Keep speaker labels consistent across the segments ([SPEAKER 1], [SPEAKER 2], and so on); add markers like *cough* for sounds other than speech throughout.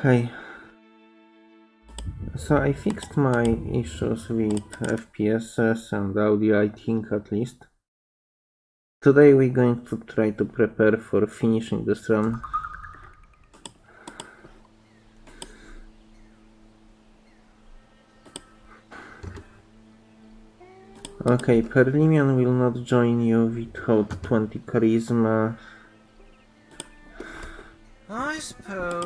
[SPEAKER 1] Okay. So I fixed my issues with FPSs and audio, I think at least. Today we're going to try to prepare for finishing this run. Okay, Perlimian will not join you without 20 charisma.
[SPEAKER 2] I suppose.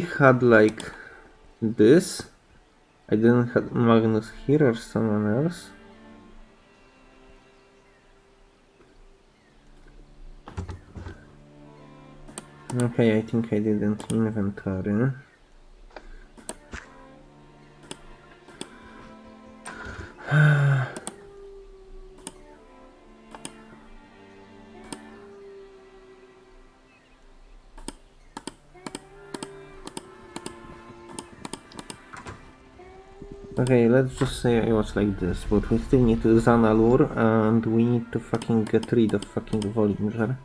[SPEAKER 1] Had like this. I didn't have Magnus here or someone else. Okay, I think I didn't inventory. Okay, let's just say it was like this, but we still need to Zanalur and we need to fucking get rid of fucking Volinger.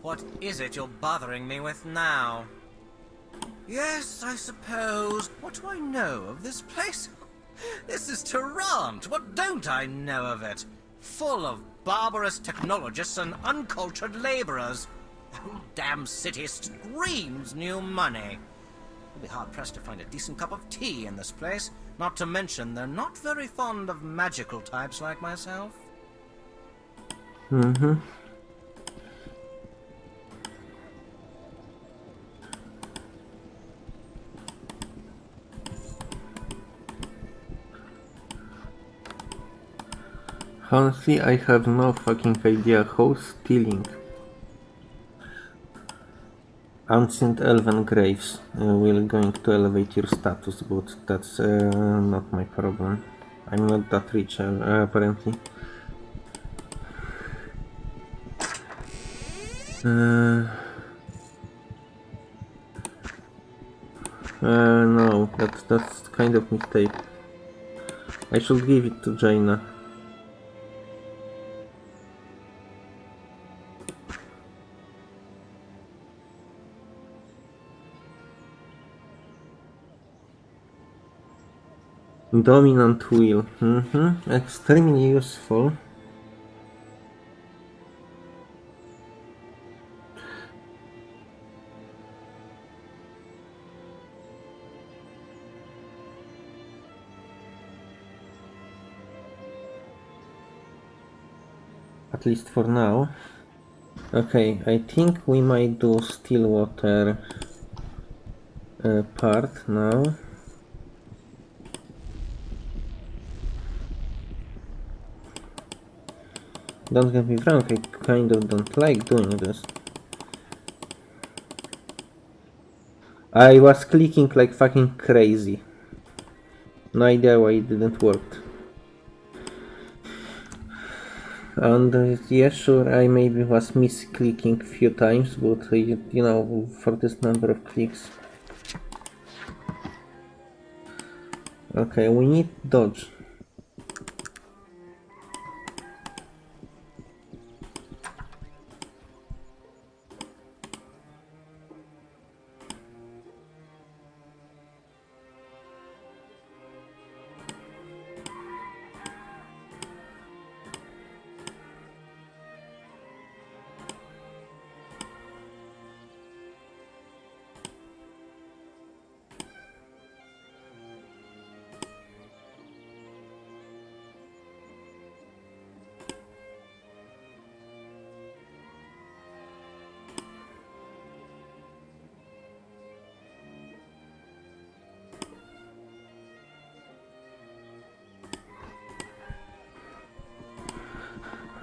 [SPEAKER 2] What is it you're bothering me with now? Yes, I suppose. What do I know of this place? This is Tarant. What don't I know of it? Full of barbarous technologists and uncultured laborers. The damn city screams new money. You'll be hard-pressed to find a decent cup of tea in this place. Not to mention, they're not very fond of magical types like myself.
[SPEAKER 1] Mm-hmm. Honestly, I have no fucking idea how stealing Ancient Elven Graves uh, will going to elevate your status, but that's uh, not my problem. I'm not that rich, uh, apparently. Uh, uh, no, that's, that's kind of mistake. I should give it to Jaina. Dominant will. Mm-hmm. Extremely useful. At least for now. Okay, I think we might do Stillwater uh, part now. Don't get me wrong, I kind of don't like doing this. I was clicking like fucking crazy. No idea why it didn't work. And uh, yeah, sure, I maybe was misclicking a few times, but uh, you, you know, for this number of clicks. Okay, we need dodge.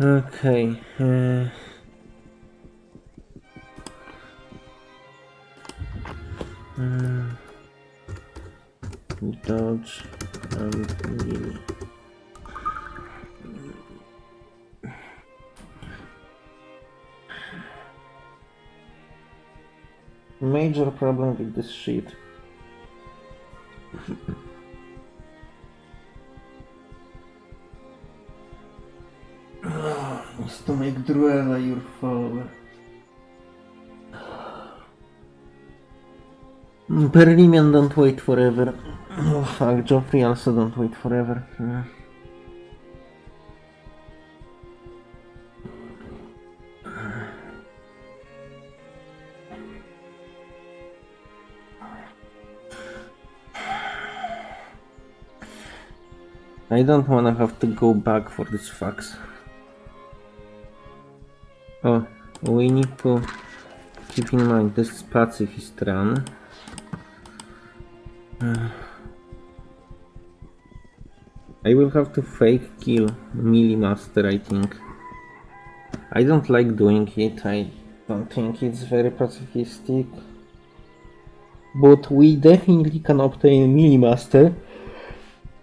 [SPEAKER 1] Okay. Uh... Uh, dodge and. Major problem with this sheet. Perlimian don't wait forever. Oh fuck, Joffrey also don't wait forever. Hmm. I don't wanna have to go back for this fax. Oh, we need to keep in mind this pacifist run. Have to fake kill Melee Master, I think. I don't like doing it, I don't think it's very pacifistic. But we definitely can obtain Melee Master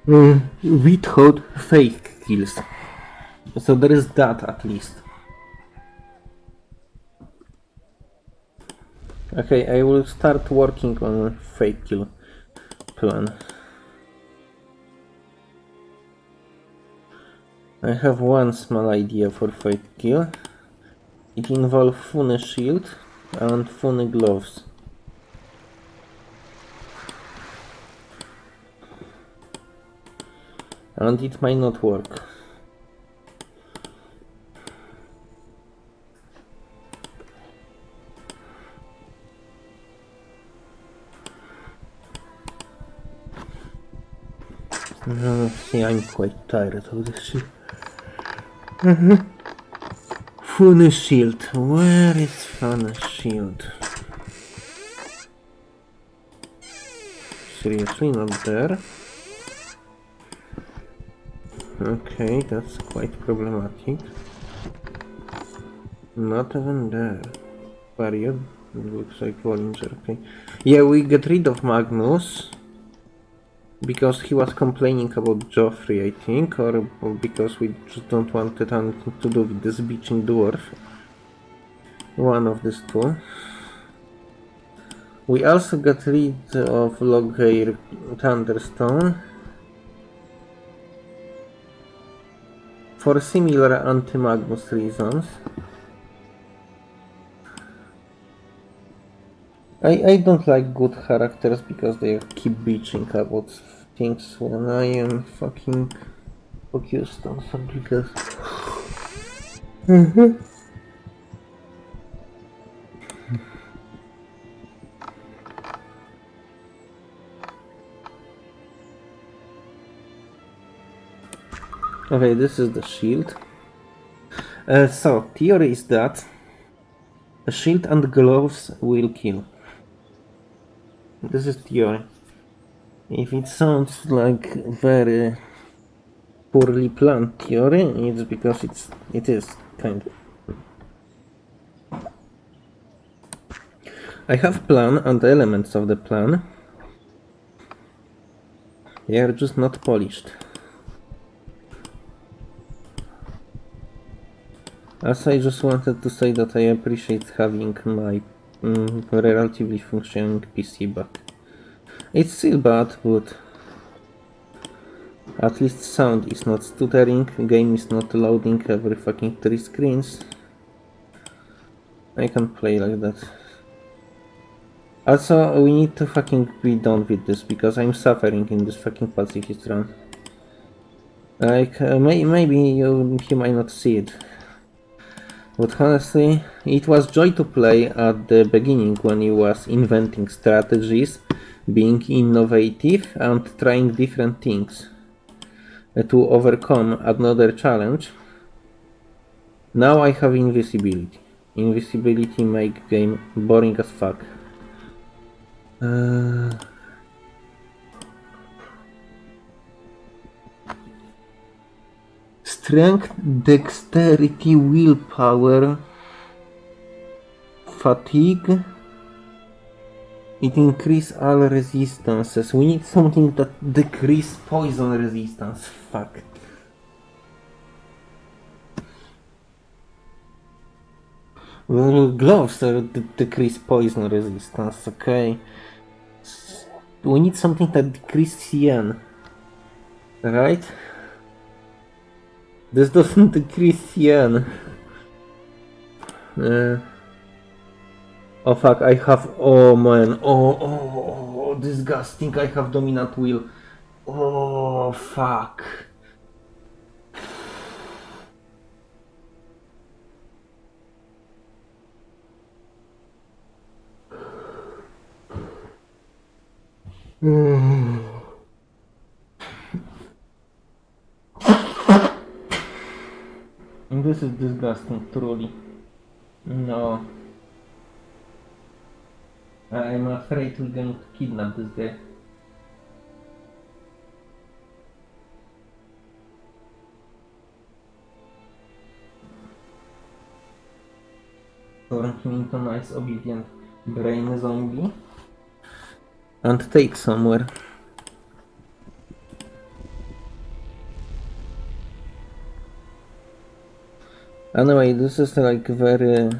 [SPEAKER 1] uh, without fake kills. So there is that at least. Okay, I will start working on fake kill plan. I have one small idea for fake kill. It involves Fune shield and Fune gloves. And it might not work. I'm quite tired of this shit. Uh-huh. Fune shield. Where is Fune shield? Seriously, not there? Okay, that's quite problematic. Not even there. Period. Looks like Volinger, okay. Yeah, we get rid of Magnus because he was complaining about Joffrey, I think, or, because we just don't want it anything to do with this bitching dwarf. One of these two. We also got rid of Loghaire Thunderstone for similar anti-Magnus reasons. I, I don't like good characters because they keep bitching about things when I am fucking focused on something else. Mm-hmm. Okay, this is the shield. Uh, so, theory is that a shield and gloves will kill. This is theory. If it sounds like very poorly planned theory, it's because it's it is kind of. I have plan and elements of the plan. They are just not polished. As I just wanted to say that I appreciate having my mm, relatively functioning PC back. It's still bad, but at least sound is not stuttering, game is not loading every fucking three screens. I can play like that. Also, we need to fucking be done with this, because I'm suffering in this fucking pacifist run. Like, uh, may maybe you, you might not see it. But honestly, it was joy to play at the beginning when he was inventing strategies, being innovative and trying different things to overcome another challenge. Now I have invisibility. Invisibility make game boring as fuck. Uh... strength, dexterity, willpower, fatigue. It increase all resistances. We need something that decrease poison resistance. Fuck. Well, gloves are decrease poison resistance. Okay. We need something that decrease CN. Right? This doesn't *laughs* decrease CN. Uh, oh fuck, I have. Oh man. Oh, oh, oh, oh, disgusting. I have dominant will. Oh fuck. *sighs* This is disgusting, truly. No. I'm afraid we're going to kidnap this guy. Turn him into a nice, obedient brain zombie. And take somewhere. Anyway, this is like very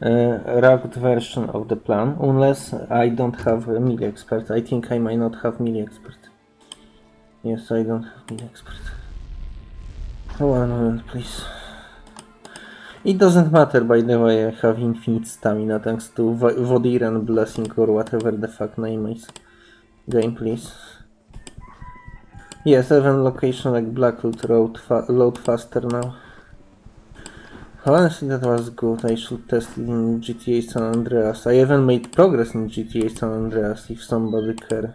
[SPEAKER 1] rugged version of the plan, unless I don't have a melee expert. I think I might not have melee expert. Yes, I don't have melee expert. One moment, please. It doesn't matter, by the way, I have infinite stamina thanks to Va- Vodiran Blessing or whatever the fuck name is. Game, please. Yes, even location like Blackwood Road fa- load faster now. Honestly, that was good. I should test it in GTA San Andreas. I even made progress in GTA San Andreas, if somebody care.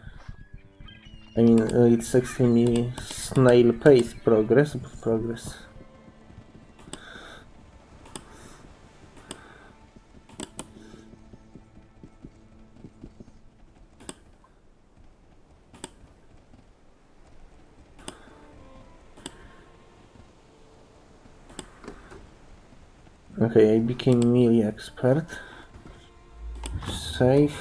[SPEAKER 1] I mean, uh, it's extremely snail pace progress, but progress. Okay, I became melee expert. Save.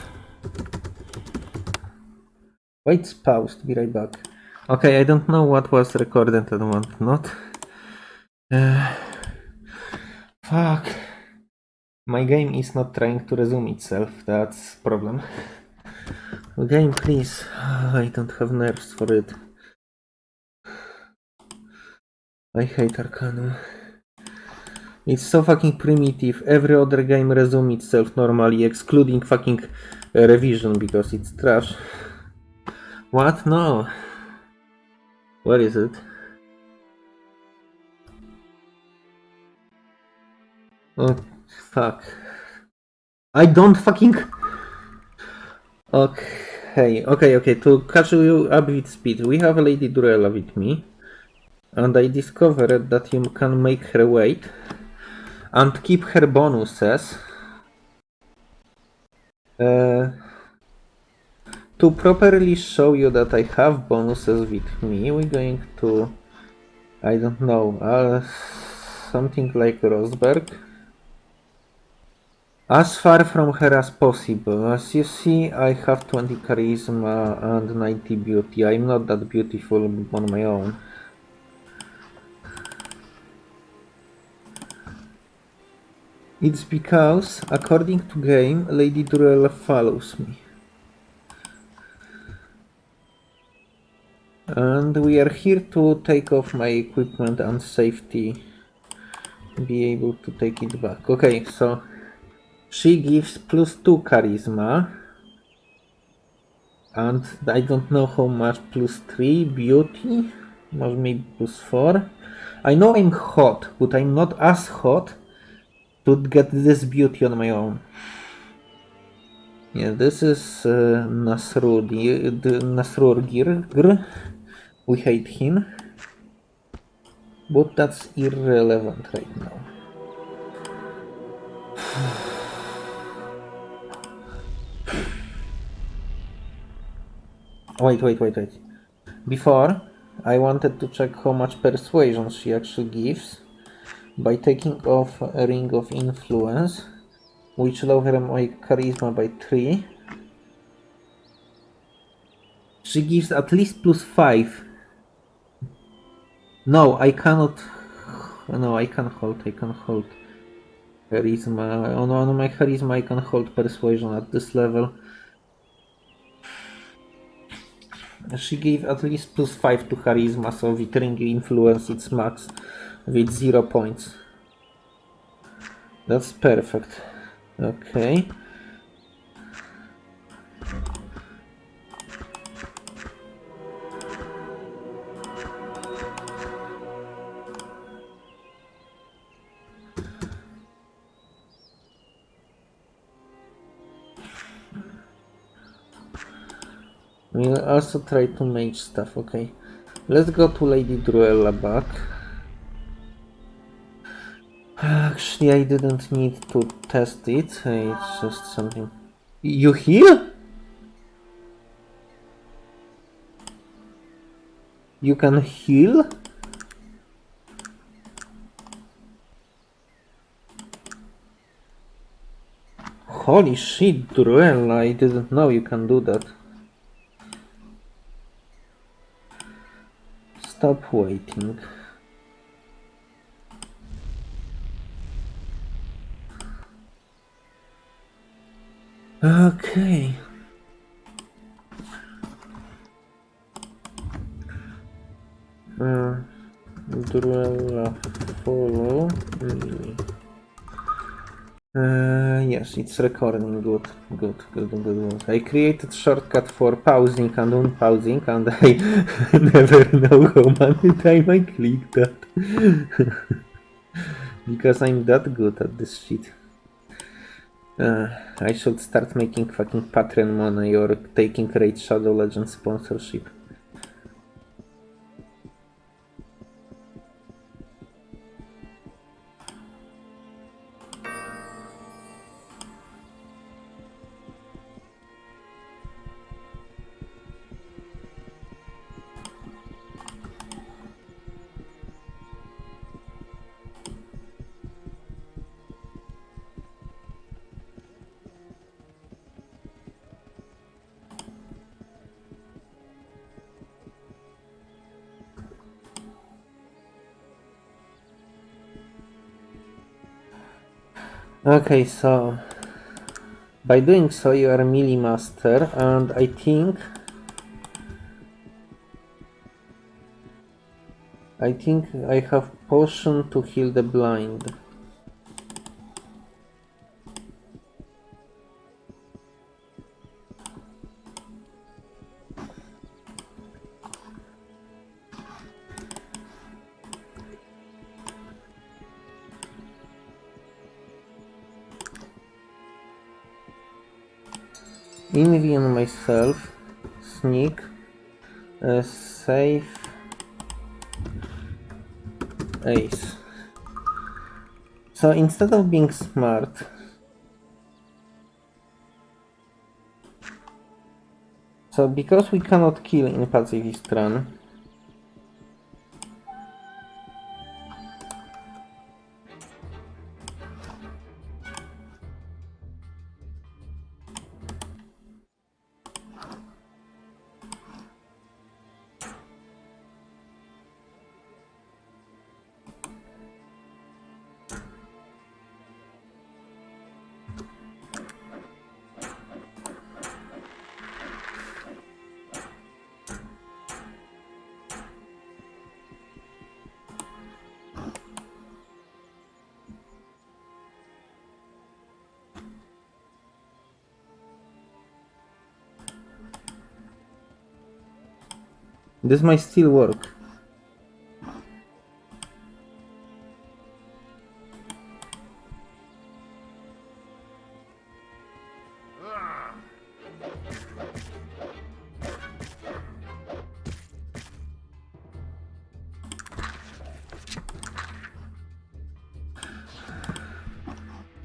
[SPEAKER 1] Wait, paused. Be right back. Okay, I don't know what was recorded and what not. Uh, fuck. My game is not trying to resume itself. That's problem. Game, please. *sighs* I don't have nerves for it. I hate Arcanum. It's so fucking primitive. Every other game resume itself normally, excluding fucking uh, revision because it's trash. What? No. Where is it? Oh, fuck. I don't fucking. Okay, okay, okay. To catch you up with speed, we have Lady Druella with me, and I discovered that you can make her wait and keep her bonuses. Uh, to properly show you that I have bonuses with me, we're going to, I don't know, uh, something like Rosberg. As far from her as possible. As you see, I have 20 charisma and 90 beauty. I'm not that beautiful on my own. It's because, according to game, Lady Druella follows me. And we are here to take off my equipment and safety. Be able to take it back. Okay, so she gives plus 2 charisma. And I don't know how much plus 3 beauty. Or maybe plus 4. I know I'm hot, but I'm not as hot to get this beauty on my own. Yeah, this is uh, Nasrudi, the Nasrurgir. We hate him. But that's irrelevant right now. *sighs* Wait, wait, wait, wait. Before, I wanted to check how much persuasion she actually gives by taking off a ring of influence, which lower my charisma by 3. She gives at least plus 5. No, I cannot. No, I can hold. I can hold charisma. On, on my charisma, I can hold persuasion at this level. She gave at least plus 5 to charisma, so with ring influence its max with 0 points. That's perfect. Okay. We'll also try to mage stuff, okay. Let's go to Lady Druella back. Actually, I didn't need to test it, it's just something... You heal? You can heal? Holy shit, Druella, I didn't know you can do that. Stop waiting. Okay. Uh, follow me. Uh, yes, it's recording. Good, good, good, good, good. I created shortcut for pausing and unpausing, and I *laughs* never know how many time I click that. *laughs* because I'm that good at this shit. Uh, I should start making fucking Patreon money or taking Raid Shadow Legends sponsorship. Okay, so by doing so you are melee master and I think I think I have potion to heal the blind. So instead of being smart, so because we cannot kill in pacifist run, this might still work.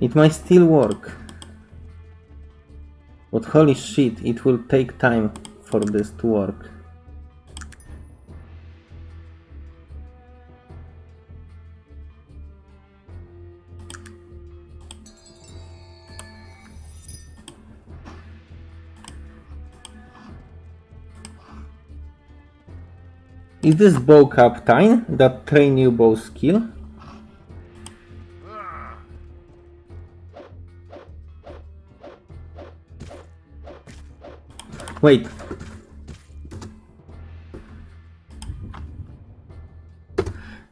[SPEAKER 1] It might still work. But holy shit, it will take time for this to work. Is this bow captain that train you bow skill? Wait.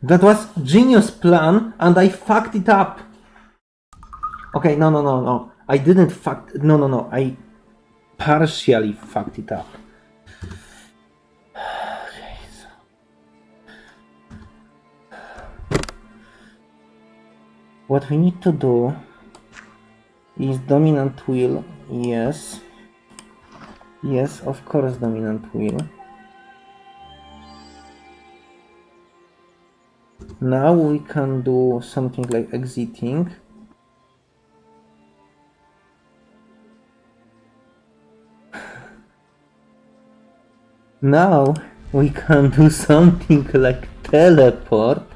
[SPEAKER 1] That was genius plan and I fucked it up. Okay, no, no, no, no. I didn't fuck. No, no, no. I partially fucked it up. What we need to do is dominant will. Yes. Yes, of course, dominant will. Now we can do something like exiting. Now we can do something *laughs* like teleport.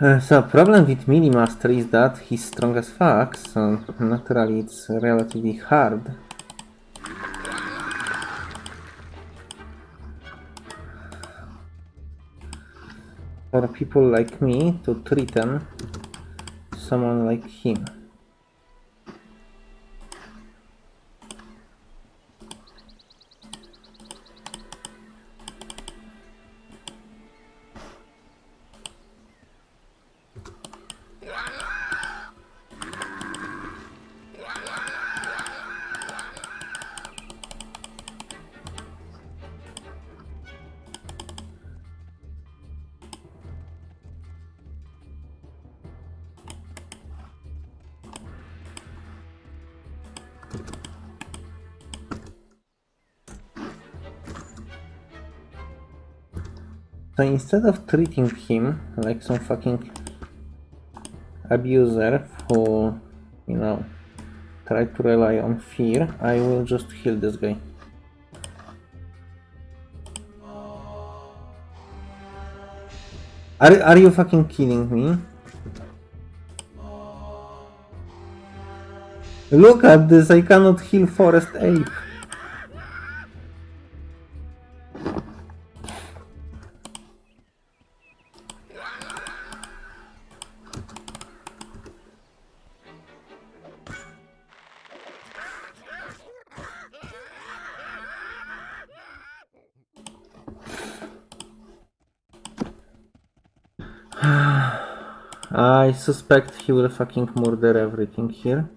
[SPEAKER 1] Uh, so problem with Melee Master is that he's strong as fuck, so naturally it's relatively hard. For people like me to threaten someone like him. So instead of treating him like some fucking abuser who, you know, try to rely on fear, I will just heal this guy. Are, are you fucking kidding me? Look at this, I cannot heal Forest Ape. Suspect he will fucking murder everything here.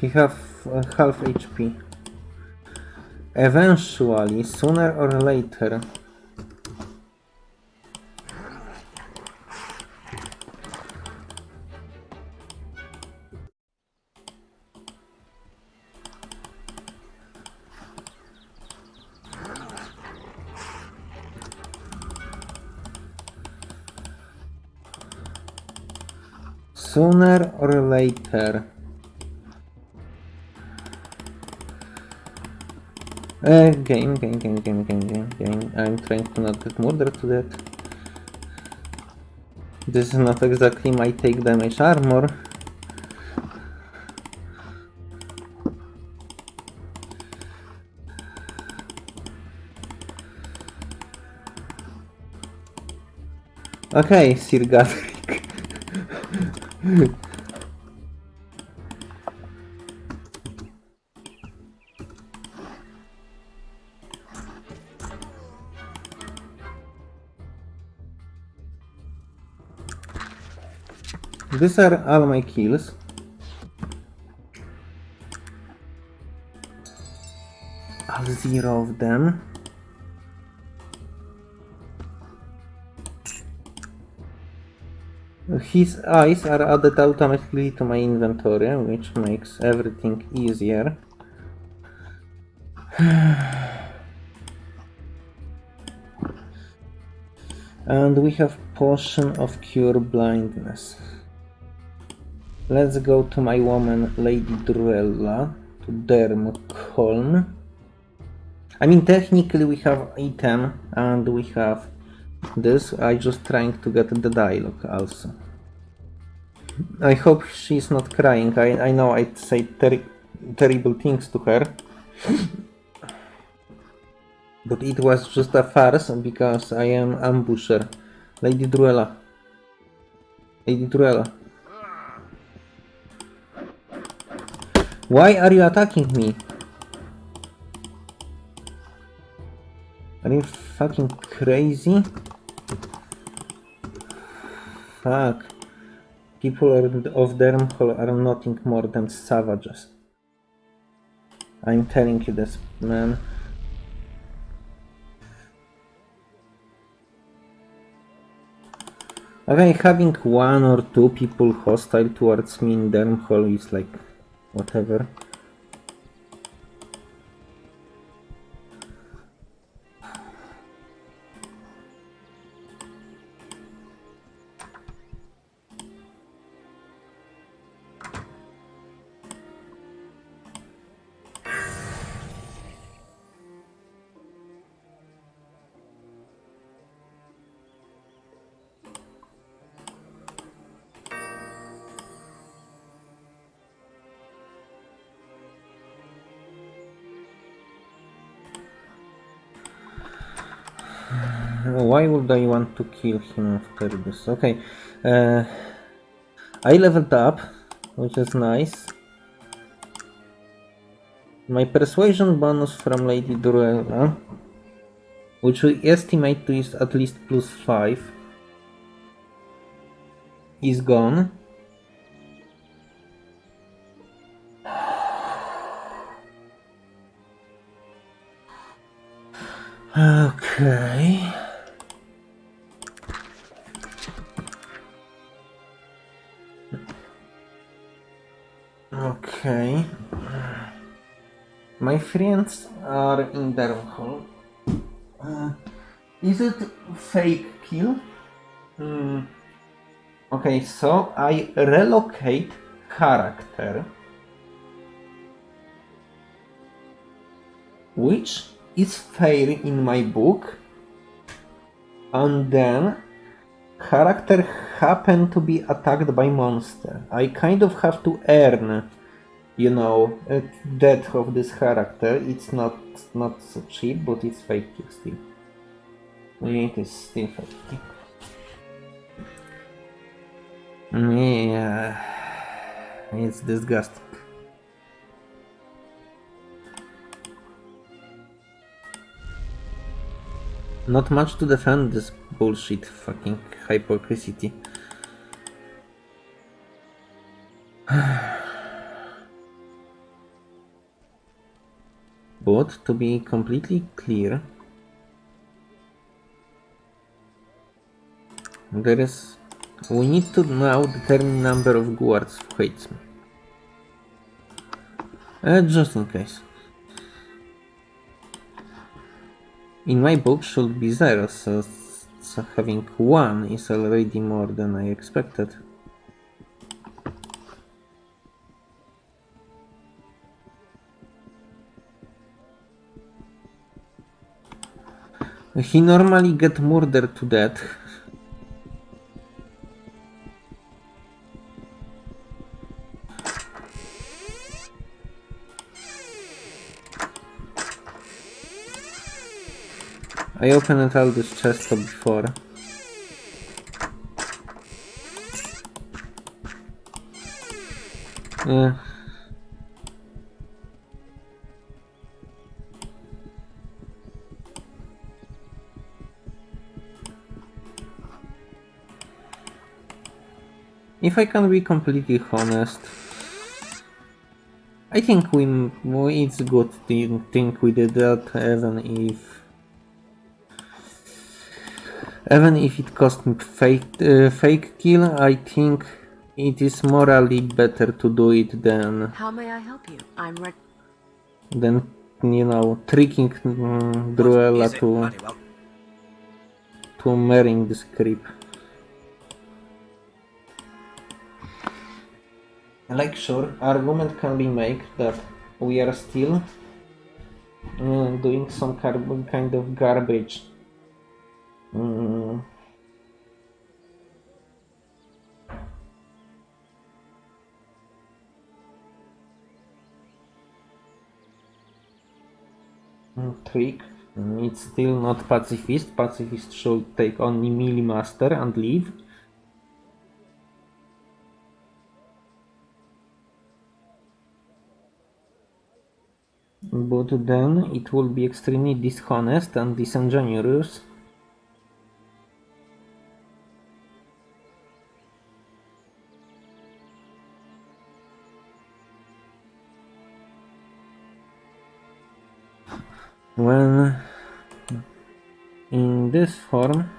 [SPEAKER 1] He have uh, half HP. Eventually, sooner or later. Sooner or later. Uh, game, game, game, game, game, game, game. I'm trying to not get murdered to that. This is not exactly my take damage armor. Okay, Sir Godric. These are all my kills. All zero of them. His eyes are added automatically to my inventory, which makes everything easier. *sighs* and we have potion of cure blindness. Let's go to my woman, Lady Druella, to Dernholm. I mean, technically we have item and we have this. I just trying to get the dialogue also. I hope she's not crying. I, I know I'd say ter terrible things to her. but it was just a farce because I am ambusher. Lady Druella. Lady Druella. Why are you attacking me? Are you fucking crazy? Fuck. People of Dernholm are nothing more than savages. I'm telling you this, man. Okay, having one or two people hostile towards me in Dernholm is like whatever. Want to kill him after this? Okay, uh, I leveled up, which is nice. My persuasion bonus from Lady Druella, which we estimate to is at least plus 5, is gone. *sighs* Okay. My friends are in Dernholm. Uh, is it fake kill? Hmm. Okay, so I relocate character. Which is fair in my book. And then character happen to be attacked by monster. I kind of have to earn, you know, uh, death of this character. It's not not so cheap, but it's fake still. It is still fake. Yeah, uh, it's disgusting. Not much to defend this bullshit fucking hypocrisy. *sighs* *sighs* But to be completely clear, there is. We need to now determine number of guards who hates me. Uh, just in case. In my book should be zero, so, so having one is already more than I expected. He normally get murdered to death. I opened all this chest before. Yeah. If I can be completely honest, I think we, we it's good to think we did that even if even if it cost me fake uh, fake kill, I think it is morally better to do it than
[SPEAKER 3] How may I help you? I'm ready.
[SPEAKER 1] than you know tricking
[SPEAKER 2] What
[SPEAKER 1] Druella
[SPEAKER 2] is it,
[SPEAKER 1] to
[SPEAKER 2] Honeywell?
[SPEAKER 1] to marrying this creep. Like sure, argument can be made that we are still uh, doing some kind of garbage. Mm. Mm, Trick. Mm, It's still not pacifist. Pacifist should take only melee master and leave. But then it will be extremely dishonest and disingenuous. When in this form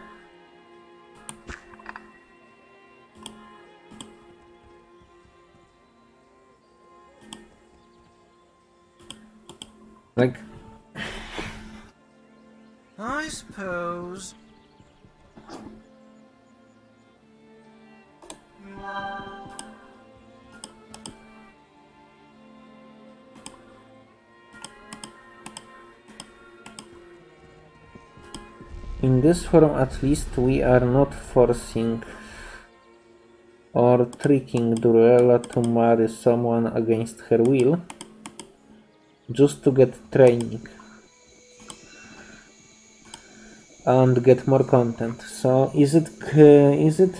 [SPEAKER 1] this form, at least, we are not forcing or tricking Druella to marry someone against her will, just to get training and get more content. So, is it uh, it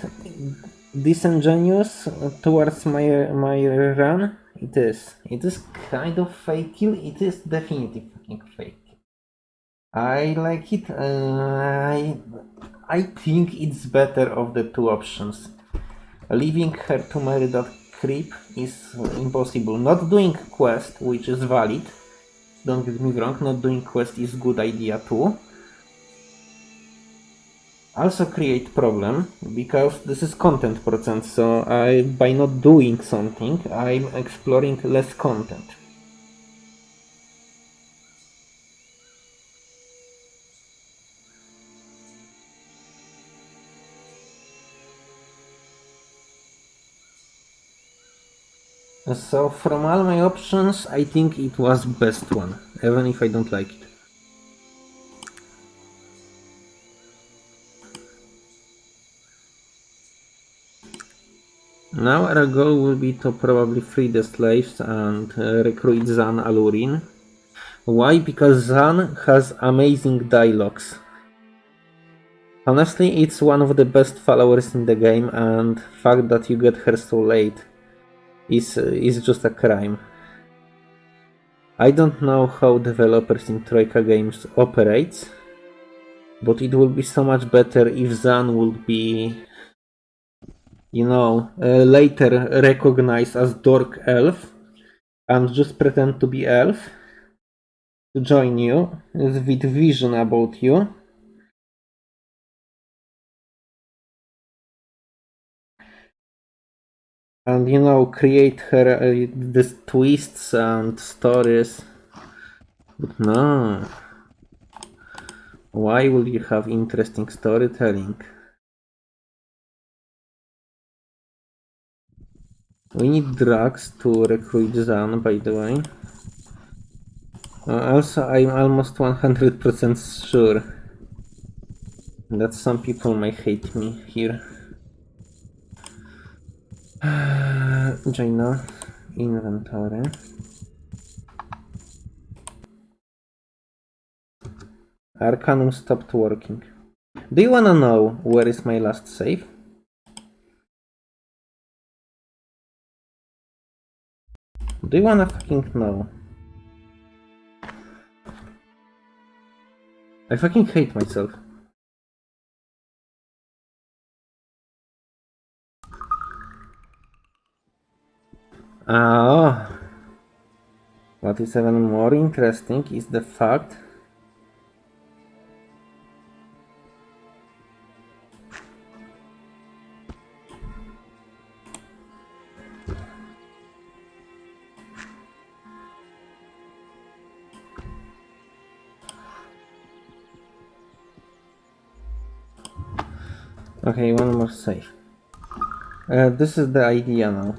[SPEAKER 1] disingenuous towards my my run? It is. It is kind of fake kill. It is definitely fake. I like it. Uh, I I think it's better of the two options. Leaving her to marry that creep is impossible. Not doing quest, which is valid. Don't get me wrong. Not doing quest is good idea too. Also create problem because this is content percent. So I by not doing something, I'm exploring less content. So from all my options, I think it was best one, even if I don't like it. Now our goal will be to probably free the slaves and uh, recruit Zan Alurin. Why? Because Zan has amazing dialogues. Honestly, it's one of the best followers in the game and fact that you get her so late is is just a crime. I don't know how developers in Troika Games operates, but it will be so much better if Zan would be, you know, uh, later recognized as Dork Elf and just pretend to be Elf to join you with vision about you. And you know, create her uh, these twists and stories. But no. Why will you have interesting storytelling? We need drugs to recruit Zan, by the way. Uh, also, I'm almost 100% sure that some people might hate me here. Jayna, inventory. Arcanum stopped working. Do you wanna know where is my last save? Do you wanna fucking know? I fucking hate myself. Ah, what is even more interesting is the fact Okay, one more save. Uh, this is the idea now.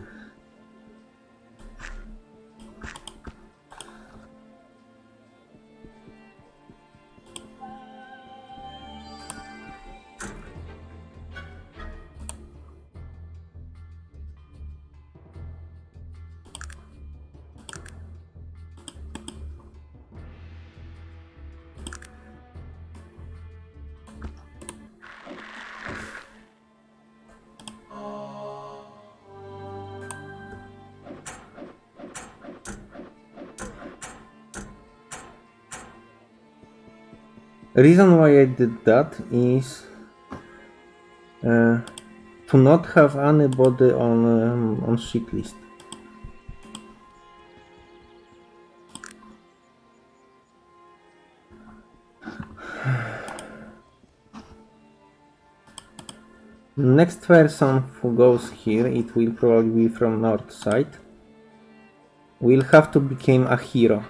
[SPEAKER 1] Reason why I did that is uh, to not have anybody on um, on shit list. Next person who goes here, it will probably be from north side. Will have to become a hero.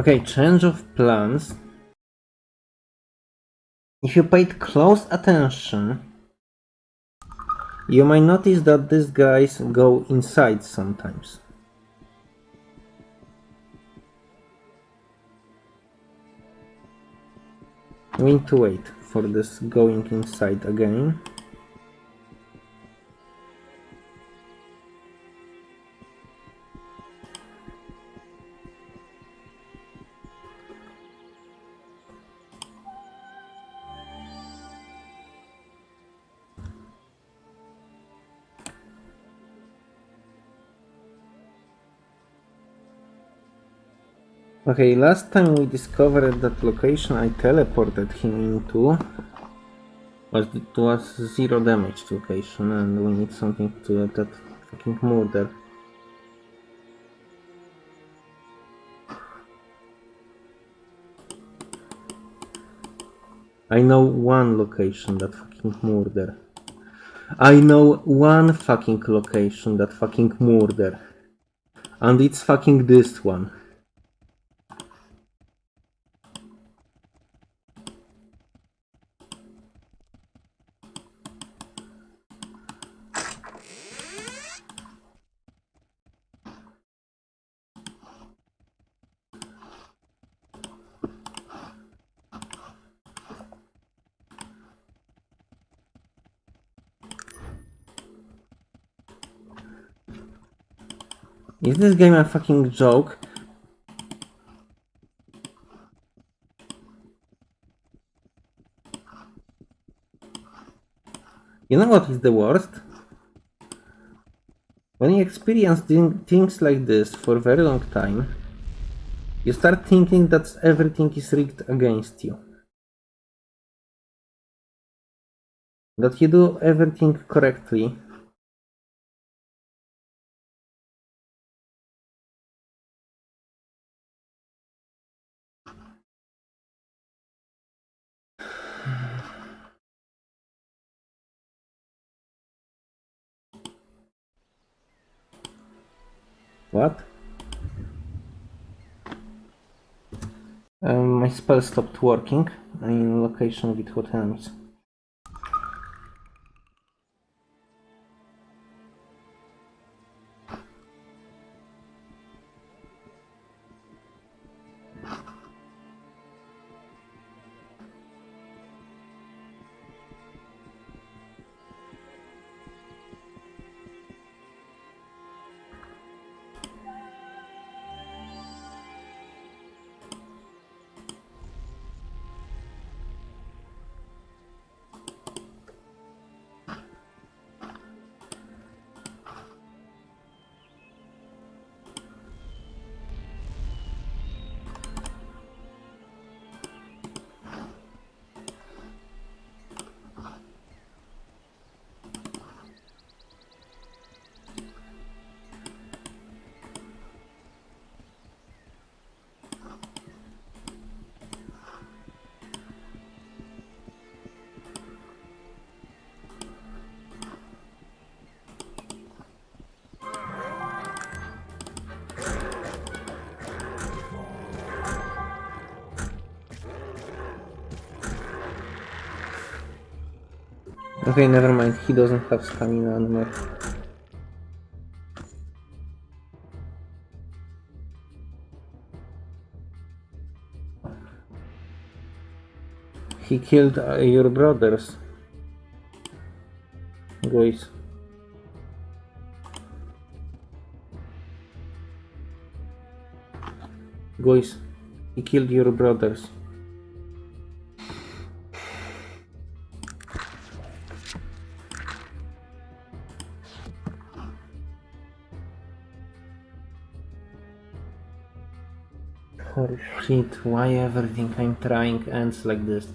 [SPEAKER 1] Okay, change of plans. If you paid close attention, you might notice that these guys go inside sometimes. We need to wait for this going inside again. Okay, last time we discovered that location I teleported him into was it was zero damage location and we need something to that fucking murder. I know one location that fucking murder. I know one fucking location that fucking murder. And it's fucking this one. Is this game a fucking joke? You know what is the worst? When you experience things like this for a very long time, you start thinking that everything is rigged against you. That you do everything correctly What? Um, my spell stopped working in location with hot enemies. Okay, never mind. He doesn't have stamina anymore. He killed uh, your brothers. Guys. Guys, he killed your brothers. Holy shit, why everything I'm trying ends like this?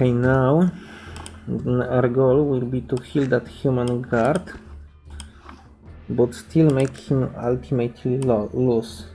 [SPEAKER 1] Okay, now our goal will be to heal that human guard, but still make him ultimately lo- lose.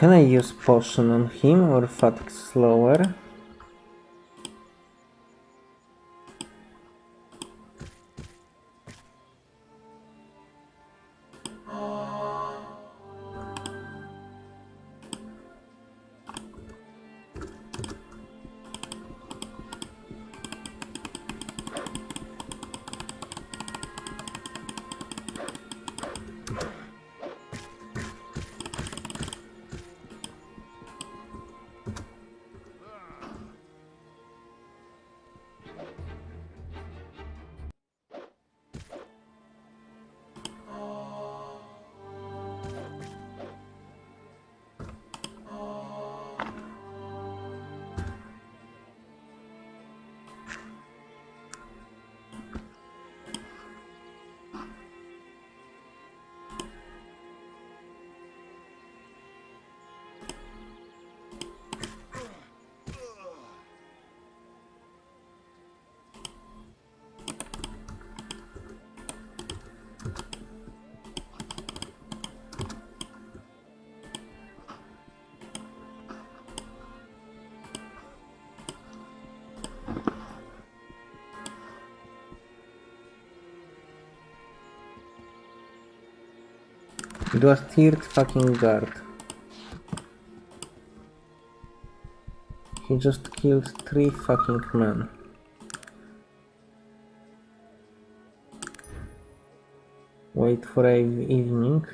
[SPEAKER 1] Can I use potion on him or fatigue slower? It was third fucking guard. He just killed three fucking men. Wait for a evening.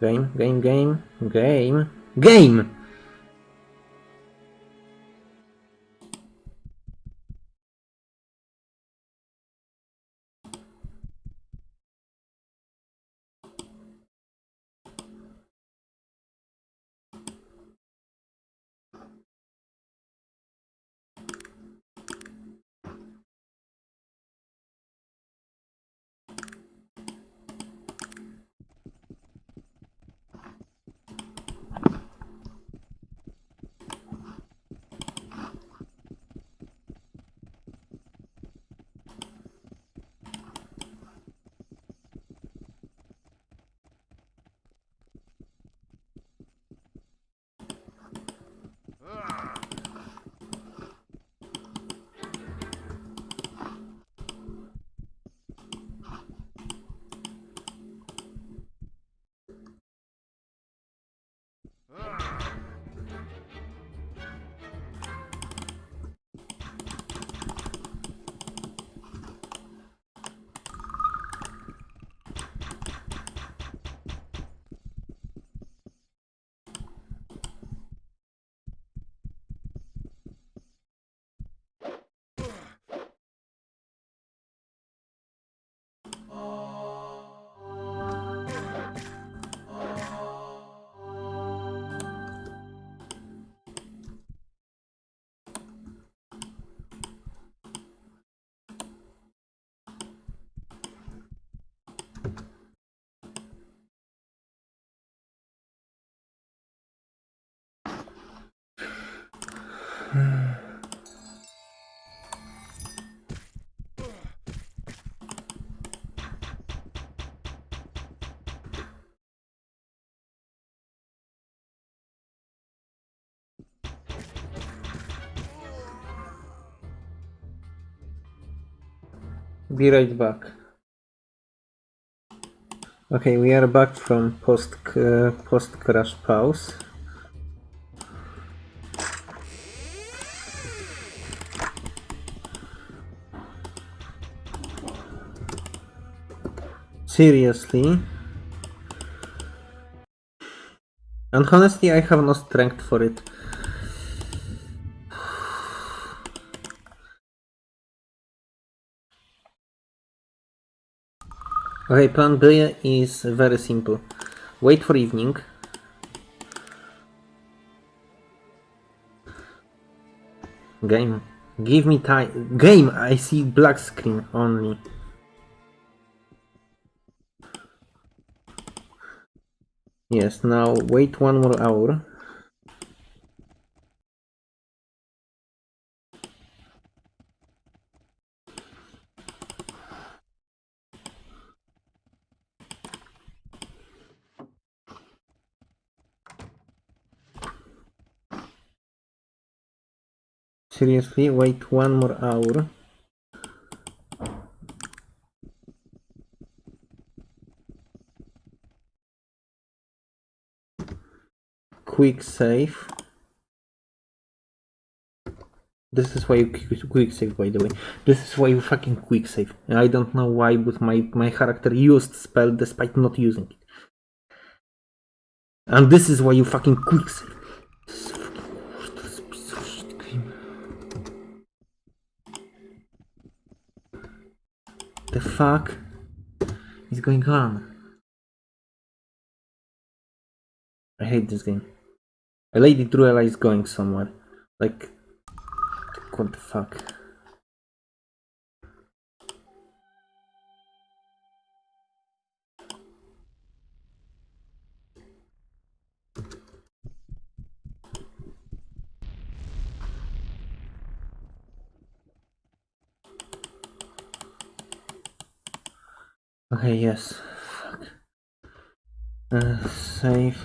[SPEAKER 1] Game, game, game, game, game! Be right back. Okay, we are back from post uh, post crash pause. Seriously? And honestly, I have no strength for it. Okay, plan B is very simple. Wait for evening. Game. Give me time. Game! I see black screen only. Yes, now wait one more hour. Seriously, wait one more hour. Quick save. This is why you quick save, by the way. This is why you fucking quick save. I don't know why, but my, my character used spell despite not using it. And this is why you fucking quick save. The fuck is going on? I hate this game. A lady Druella is going somewhere. Like, what the fuck? Okay, yes. Fuck. Uh, save.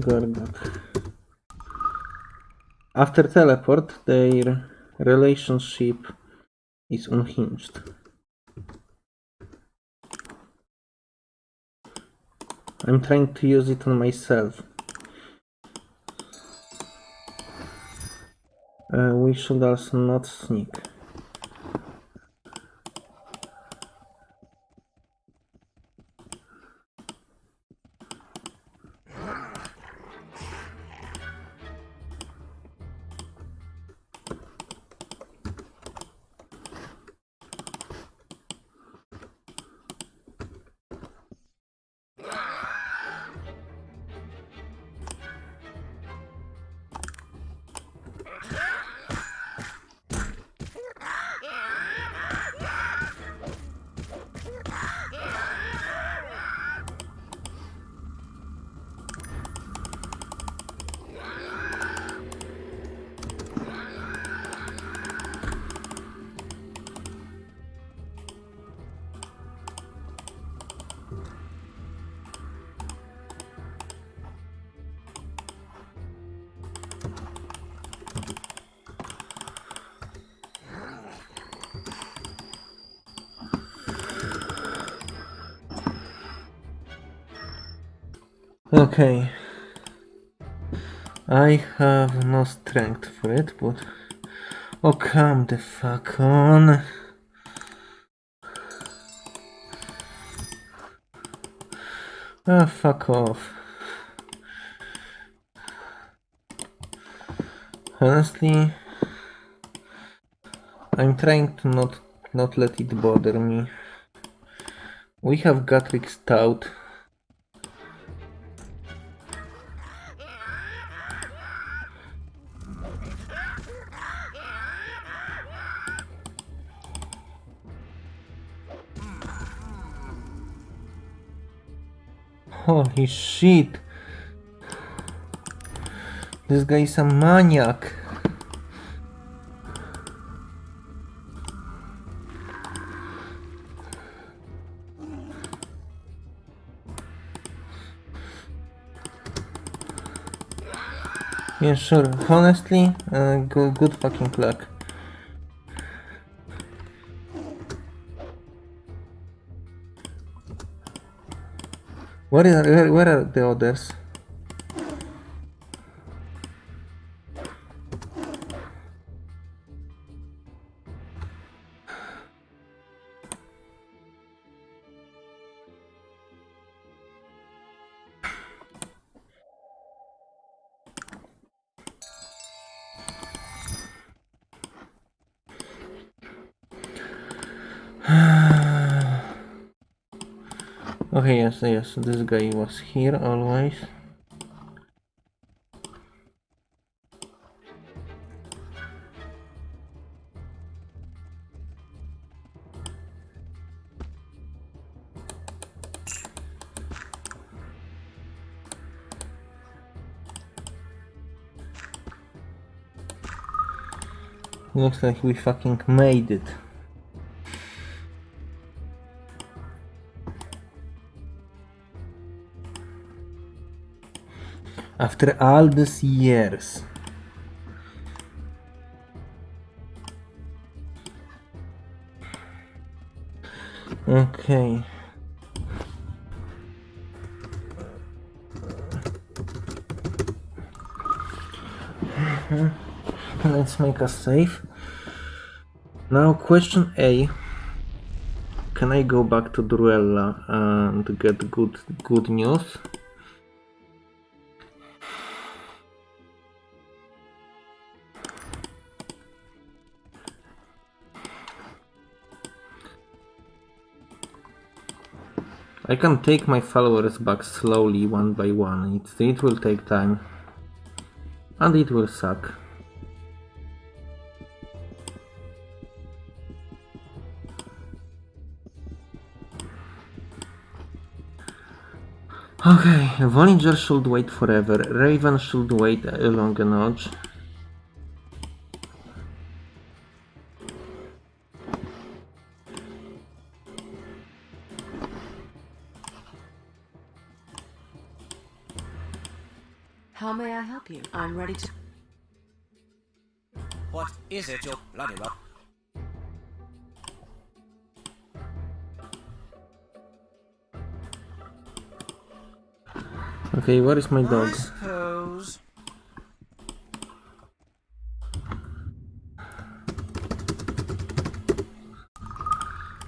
[SPEAKER 1] Gorgot. After teleport, their relationship is unhinged. I'm trying to use it on myself. Uh, we should also not sneak. Okay. I have no strength for it, but... Oh, come the fuck on. Ah, fuck off. Honestly, I'm trying to not not let it bother me. We have Gatwick Stout. Holy shit. This guy is a maniac. Yeah, sure. Honestly, uh, good, good fucking luck. Where are, where, where are the others? *sighs* Okay, yes, yes, this guy was here always. Looks like we fucking made it. After all these years. Okay. Mm-hmm. Let's make a save. Now question A. Can I go back to Druella and get good good news? I can take my followers back slowly one by one. It, it will take time. And it will suck. Okay, Volinger should wait forever. Raven should wait a long
[SPEAKER 3] How may I help you? I'm ready to.
[SPEAKER 2] What is it, your bloody well?
[SPEAKER 1] Okay, where is my
[SPEAKER 2] I
[SPEAKER 1] dog?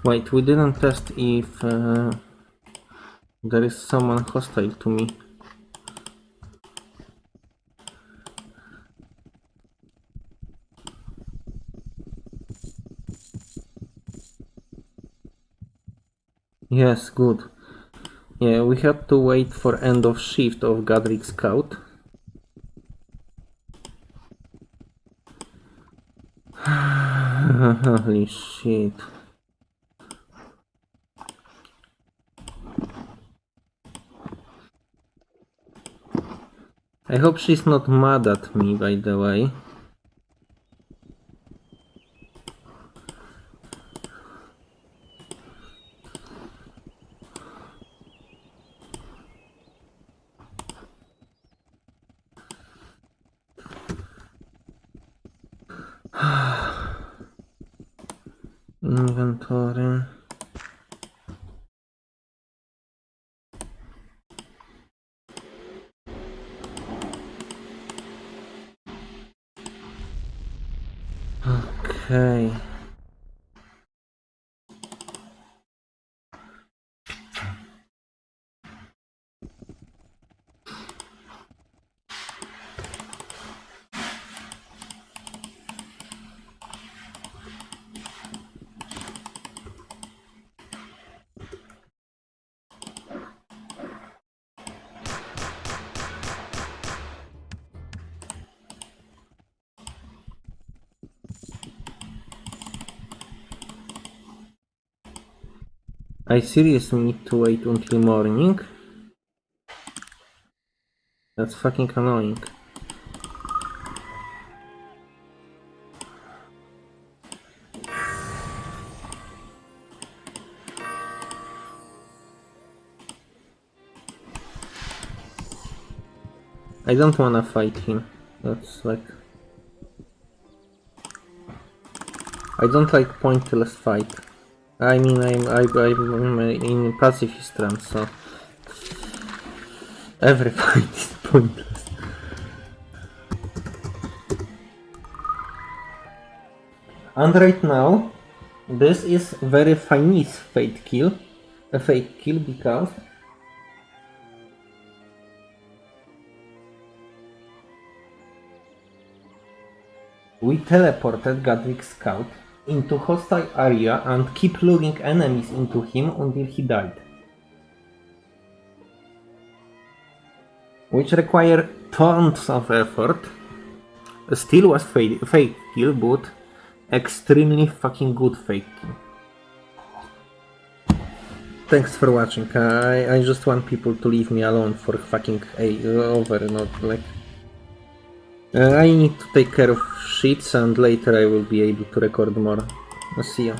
[SPEAKER 1] Wait, we didn't test if uh, there is someone hostile to me. Yes, good. Yeah, we have to wait for end of shift of Godric Scout. *sighs* Holy shit. I hope she's not mad at me, by the way. Inventory. Okay. I seriously need to wait until morning? That's fucking annoying. I don't wanna fight him. That's like... I don't like pointless fight. I mean, I'm, I'm in pacifist run, so... Every *laughs* fight is pointless. And right now, this is very Chinese fate kill, a fake kill because we teleported Gadwick Scout into hostile area and keep luring enemies into him until he died. Which require tons of effort. Still was fake kill, but extremely fucking good fake kill. Thanks for watching. I, I just want people to leave me alone for fucking a over, not like. I need to take care of shits and later I will be able to record more. I'll See ya.